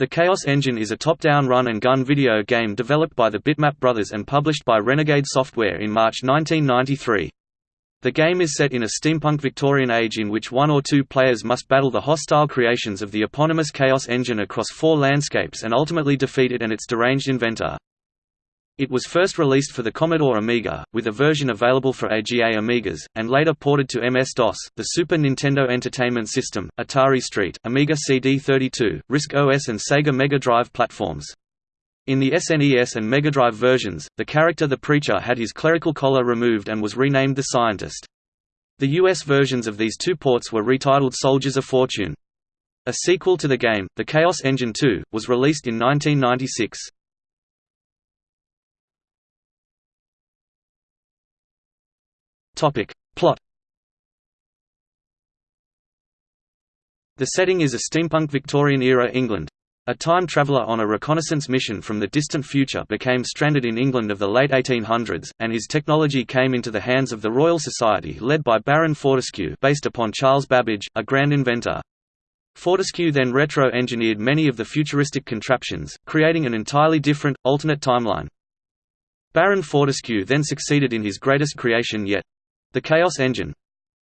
The Chaos Engine is a top-down run-and-gun video game developed by the Bitmap Brothers and published by Renegade Software in March 1993. The game is set in a steampunk Victorian age in which one or two players must battle the hostile creations of the eponymous Chaos Engine across four landscapes and ultimately defeat it and its deranged inventor. It was first released for the Commodore Amiga, with a version available for AGA Amigas, and later ported to MS-DOS, the Super Nintendo Entertainment System, Atari ST, Amiga CD32, RISC OS and Sega Mega Drive platforms. In the SNES and Mega Drive versions, the character the Preacher had his clerical collar removed and was renamed the Scientist. The US versions of these two ports were retitled Soldiers of Fortune. A sequel to the game, The Chaos Engine 2, was released in 1996. Topic. Plot The setting is a steampunk Victorian-era England. A time traveller on a reconnaissance mission from the distant future became stranded in England of the late 1800s, and his technology came into the hands of the Royal Society led by Baron Fortescue based upon Charles Babbage, a grand inventor. Fortescue then retro-engineered many of the futuristic contraptions, creating an entirely different, alternate timeline. Baron Fortescue then succeeded in his greatest creation yet, the Chaos Engine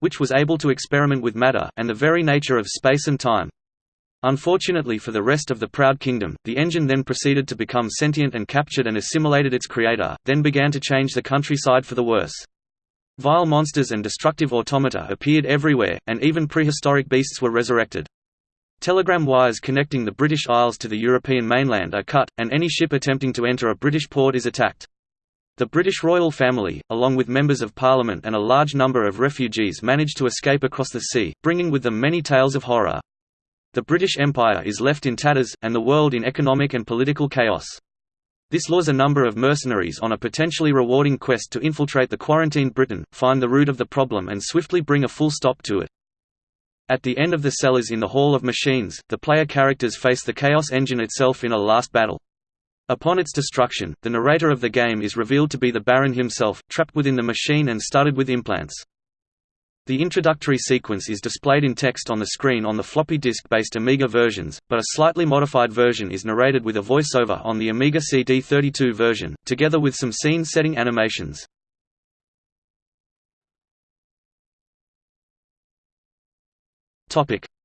which was able to experiment with matter and the very nature of space and time. Unfortunately for the rest of the Proud Kingdom, the engine then proceeded to become sentient and captured and assimilated its creator, then began to change the countryside for the worse. Vile monsters and destructive automata appeared everywhere, and even prehistoric beasts were resurrected. Telegram wires connecting the British Isles to the European mainland are cut, and any ship attempting to enter a British port is attacked. The British royal family, along with members of parliament and a large number of refugees managed to escape across the sea, bringing with them many tales of horror. The British Empire is left in tatters, and the world in economic and political chaos. This lures a number of mercenaries on a potentially rewarding quest to infiltrate the quarantined Britain, find the root of the problem and swiftly bring a full stop to it. At the end of the cellars in the Hall of Machines, the player characters face the Chaos Engine itself in a last battle. Upon its destruction, the narrator of the game is revealed to be the Baron himself, trapped within the machine and studded with implants. The introductory sequence is displayed in text on the screen on the floppy disk-based Amiga versions, but a slightly modified version is narrated with a voiceover on the Amiga CD32 version, together with some scene-setting animations.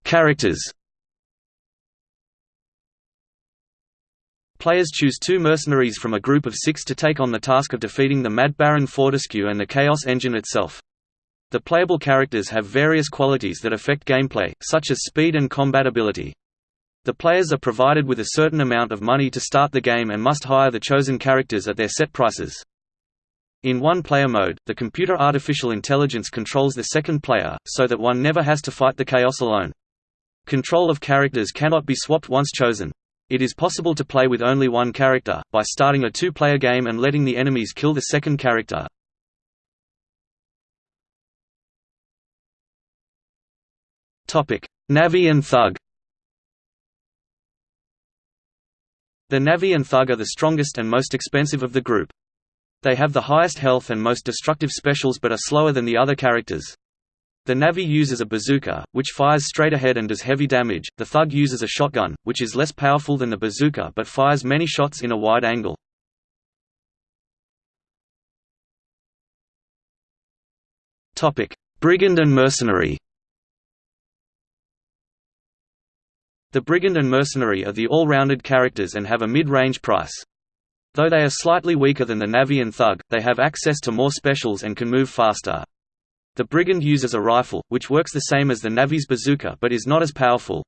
Characters Players choose two mercenaries from a group of six to take on the task of defeating the Mad Baron Fortescue and the Chaos Engine itself. The playable characters have various qualities that affect gameplay, such as speed and combat ability. The players are provided with a certain amount of money to start the game and must hire the chosen characters at their set prices. In one-player mode, the computer artificial intelligence controls the second player, so that one never has to fight the chaos alone. Control of characters cannot be swapped once chosen. It is possible to play with only one character, by starting a two-player game and letting the enemies kill the second character. Navvie and Thug The Navvie and Thug are the strongest and most expensive of the group. They have the highest health and most destructive specials but are slower than the other characters. The Navvie uses a bazooka, which fires straight ahead and does heavy damage, the Thug uses a shotgun, which is less powerful than the bazooka but fires many shots in a wide angle. Topic: Brigand and Mercenary The Brigand and Mercenary are the all-rounded characters and have a mid-range price. Though they are slightly weaker than the Navvie and Thug, they have access to more specials and can move faster. The Brigand uses a rifle, which works the same as the Navvie's bazooka but is not as powerful.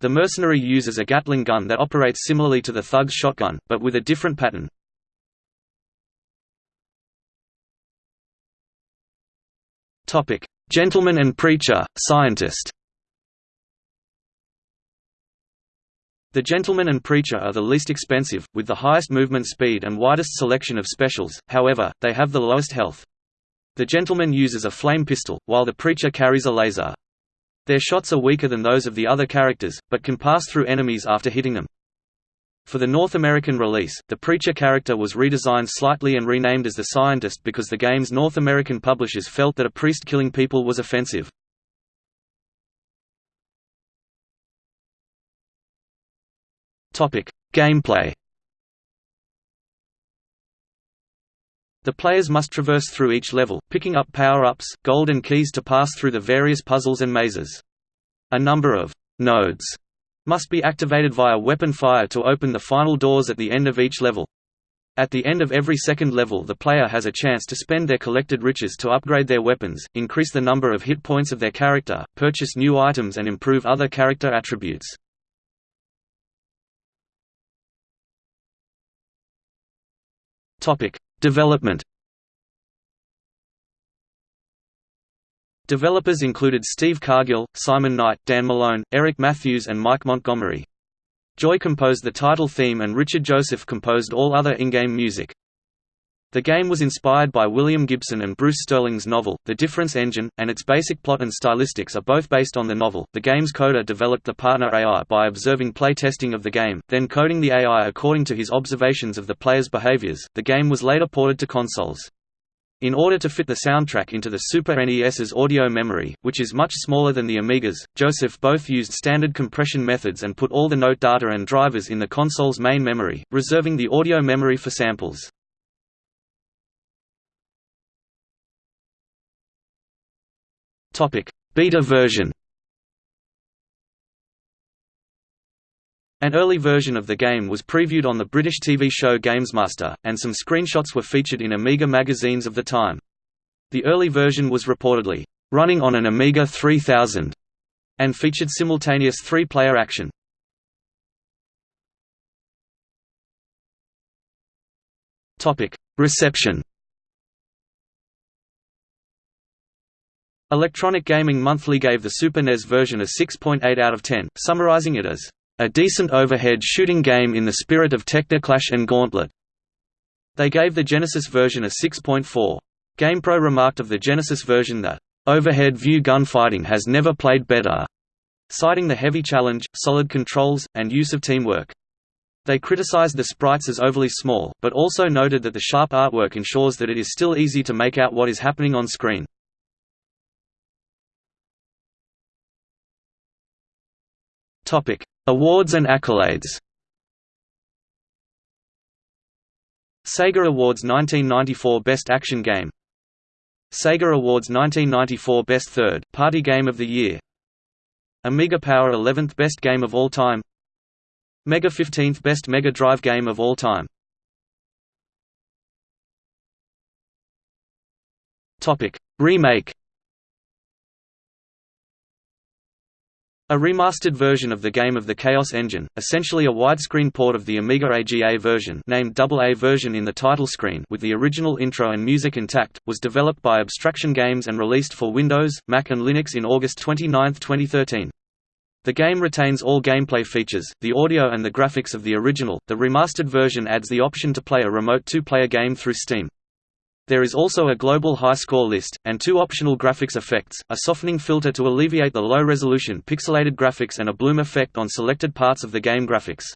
The mercenary uses a Gatling gun that operates similarly to the Thug's shotgun, but with a different pattern. Gentleman and Preacher, Scientist The Gentleman and Preacher are the least expensive, with the highest movement speed and widest selection of specials, however, they have the lowest health. The gentleman uses a flame pistol, while the preacher carries a laser. Their shots are weaker than those of the other characters, but can pass through enemies after hitting them. For the North American release, the Preacher character was redesigned slightly and renamed as the Scientist because the game's North American publishers felt that a priest killing people was offensive. Gameplay The players must traverse through each level, picking up power-ups, gold and keys to pass through the various puzzles and mazes. A number of «nodes» must be activated via weapon fire to open the final doors at the end of each level. At the end of every second level the player has a chance to spend their collected riches to upgrade their weapons, increase the number of hit points of their character, purchase new items and improve other character attributes. Development Developers included Steve Cargill, Simon Knight, Dan Malone, Eric Matthews and Mike Montgomery. Joi composed the title theme and Richard Joseph composed all other in-game music. The game was inspired by William Gibson and Bruce Sterling's novel, The Difference Engine, and its basic plot and stylistics are both based on the novel. The game's coder developed the partner AI by observing play testing of the game, then coding the AI according to his observations of the player's behaviors. The game was later ported to consoles. In order to fit the soundtrack into the Super NES's audio memory, which is much smaller than the Amiga's, Joseph both used standard compression methods and put all the note data and drivers in the console's main memory, reserving the audio memory for samples. Beta version An early version of the game was previewed on the British TV show Gamesmaster, and some screenshots were featured in Amiga magazines of the time. The early version was reportedly, "...running on an Amiga 3000", and featured simultaneous three-player action. Reception Electronic Gaming Monthly gave the Super NES version a 6.8 out of 10, summarizing it as a decent overhead shooting game in the spirit of Technoclash and Gauntlet. They gave the Genesis version a 6.4. GamePro remarked of the Genesis version that, "...overhead view gunfighting has never played better", citing the heavy challenge, solid controls, and use of teamwork. They criticized the sprites as overly small, but also noted that the sharp artwork ensures that it is still easy to make out what is happening on screen. Topic: Awards and accolades. Sega Awards 1994 Best Action Game. Sega Awards 1994 Best Third Party Game of the Year. Amiga Power 11th Best Game of All Time. Mega 15th Best Mega Drive Game of All Time. Topic. Remake A remastered version of the game of the Chaos Engine, essentially a widescreen port of the Amiga AGA version named AA version in the title screen with the original intro and music intact, was developed by Abstraction Games and released for Windows, Mac and Linux in August 29, 2013. The game retains all gameplay features, the audio and the graphics of the original. The remastered version adds the option to play a remote two-player game through Steam. There is also a global high score list, and two optional graphics effects, a softening filter to alleviate the low-resolution pixelated graphics and a bloom effect on selected parts of the game graphics.